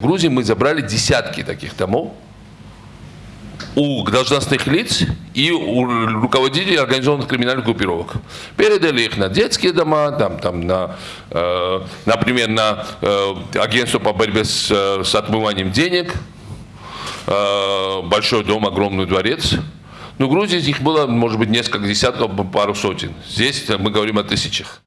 В Грузии мы забрали десятки таких домов у должностных лиц и у руководителей организованных криминальных группировок. Передали их на детские дома, там, там, на, э, например, на э, агентство по борьбе с, э, с отмыванием денег, э, большой дом, огромный дворец. Ну, в Грузии их было, может быть, несколько десятков, пару сотен. Здесь мы говорим о тысячах.